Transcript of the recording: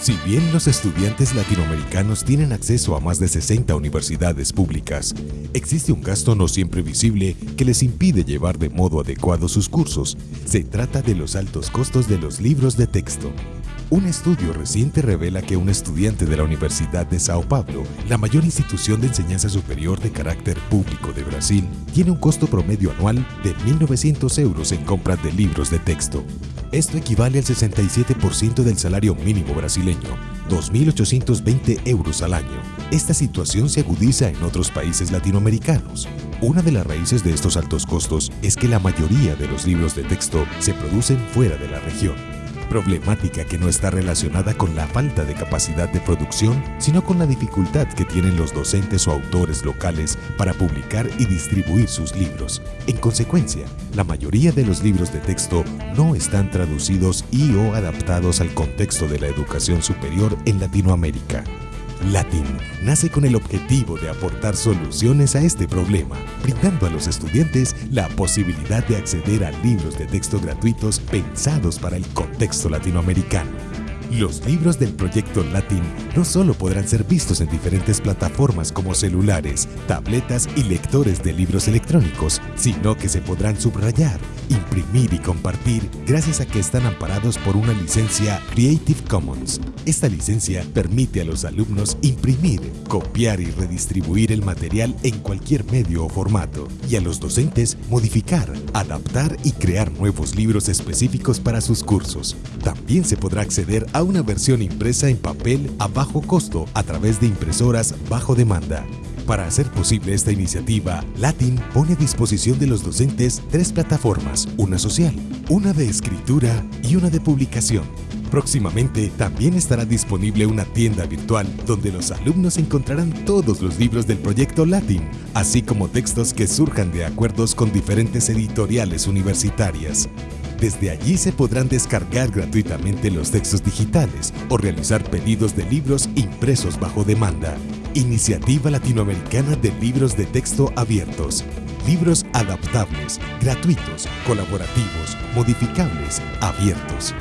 Si bien los estudiantes latinoamericanos tienen acceso a más de 60 universidades públicas, existe un gasto no siempre visible que les impide llevar de modo adecuado sus cursos. Se trata de los altos costos de los libros de texto. Un estudio reciente revela que un estudiante de la Universidad de Sao Paulo, la mayor institución de enseñanza superior de carácter público de Brasil, tiene un costo promedio anual de 1.900 euros en compras de libros de texto. Esto equivale al 67% del salario mínimo brasileño, 2.820 euros al año. Esta situación se agudiza en otros países latinoamericanos. Una de las raíces de estos altos costos es que la mayoría de los libros de texto se producen fuera de la región problemática que no está relacionada con la falta de capacidad de producción, sino con la dificultad que tienen los docentes o autores locales para publicar y distribuir sus libros. En consecuencia, la mayoría de los libros de texto no están traducidos y o adaptados al contexto de la educación superior en Latinoamérica. Latin nace con el objetivo de aportar soluciones a este problema, brindando a los estudiantes la posibilidad de acceder a libros de texto gratuitos pensados para el contexto latinoamericano. Los libros del proyecto Latin no solo podrán ser vistos en diferentes plataformas como celulares, tabletas y lectores de libros electrónicos, sino que se podrán subrayar, imprimir y compartir gracias a que están amparados por una licencia Creative Commons. Esta licencia permite a los alumnos imprimir, copiar y redistribuir el material en cualquier medio o formato, y a los docentes modificar, adaptar y crear nuevos libros específicos para sus cursos. También se podrá acceder a una versión impresa en papel a bajo costo a través de impresoras bajo demanda. Para hacer posible esta iniciativa, Latin pone a disposición de los docentes tres plataformas, una social, una de escritura y una de publicación. Próximamente también estará disponible una tienda virtual donde los alumnos encontrarán todos los libros del proyecto Latin, así como textos que surjan de acuerdos con diferentes editoriales universitarias. Desde allí se podrán descargar gratuitamente los textos digitales o realizar pedidos de libros impresos bajo demanda. Iniciativa Latinoamericana de Libros de Texto Abiertos. Libros adaptables, gratuitos, colaborativos, modificables, abiertos.